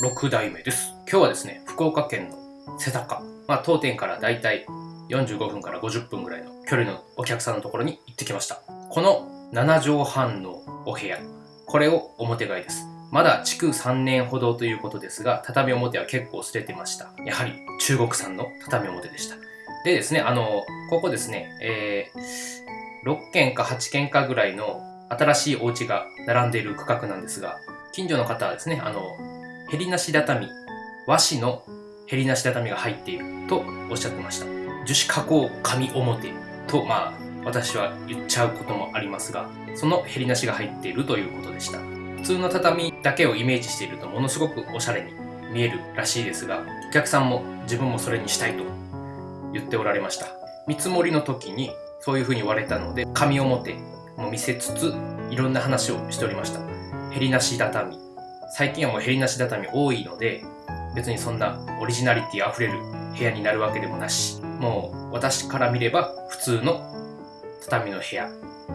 6代目です。今日はですね、福岡県の瀬高、まあ当店からだいたい45分から50分ぐらいの距離のお客さんのところに行ってきました。この7畳半のお部屋、これを表替えです。まだ築3年ほどということですが、畳表は結構捨ててました。やはり中国産の畳表でした。でですね、あの、ここですね、えー、6軒か8軒かぐらいの新しいお家が並んでいる区画なんですが、近所の方はですね、あの、ヘリなし畳、和紙のヘリなし畳が入っているとおっしゃってました。樹脂加工紙表と、まあ、私は言っちゃうこともありますが、そのヘリなしが入っているということでした。普通の畳だけをイメージしているとものすごくおしゃれに見えるらしいですが、お客さんも自分もそれにしたいと言っておられました。見積もりの時にそういう風に言われたので、紙表も見せつつ、いろんな話をしておりました。ヘリなし畳。最近はもうヘリなし畳多いので、別にそんなオリジナリティ溢れる部屋になるわけでもなし、もう私から見れば普通の畳の部屋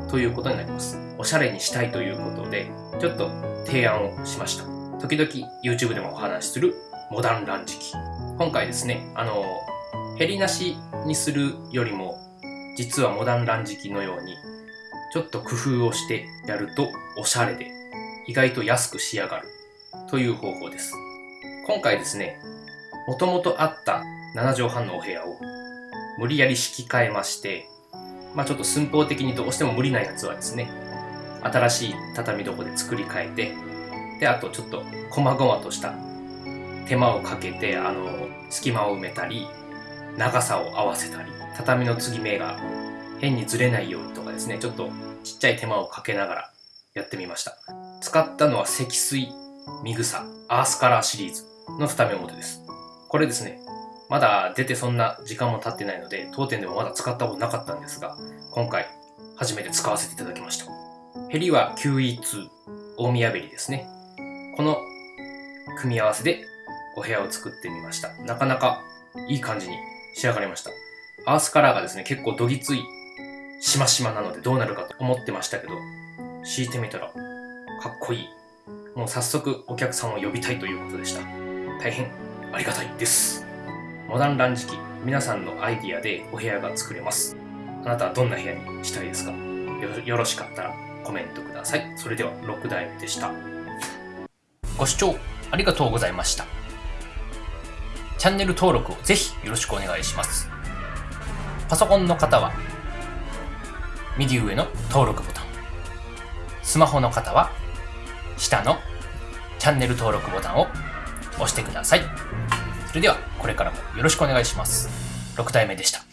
ということになります。おしゃれにしたいということで、ちょっと提案をしました。時々 YouTube でもお話しするモダンランジ機。今回ですね、あの、ヘリなしにするよりも、実はモダンランジ機のように、ちょっと工夫をしてやるとおしゃれで、意外と安く仕上がるという方法です。今回ですね、もともとあった7畳半のお部屋を無理やり敷き替えまして、まあちょっと寸法的にどうしても無理なやつはですね、新しい畳床で作り変えて、で、あとちょっと細々とした手間をかけて、あの、隙間を埋めたり、長さを合わせたり、畳の継ぎ目が変にずれないようにとかですね、ちょっとちっちゃい手間をかけながらやってみました。使ったのは積水、ミグサ、アースカラーシリーズの二目表です。これですね、まだ出てそんな時間も経ってないので、当店でもまだ使ったことなかったんですが、今回初めて使わせていただきました。ヘリは QE2、大宮ベリですね。この組み合わせでお部屋を作ってみました。なかなかいい感じに仕上がりました。アースカラーがですね、結構どぎつい、しましまなのでどうなるかと思ってましたけど、敷いてみたら、かっこいい。もう早速お客さんを呼びたいということでした。大変ありがたいです。モダンランジ機、皆さんのアイディアでお部屋が作れます。あなたはどんな部屋にしたいですか？よろしかったらコメントください。それでは6代目でした。ご視聴ありがとうございました。チャンネル登録をぜひよろしくお願いします。パソコンの方は右上の登録ボタン。スマホの方は下のチャンネル登録ボタンを押してください。それではこれからもよろしくお願いします。6体目でした。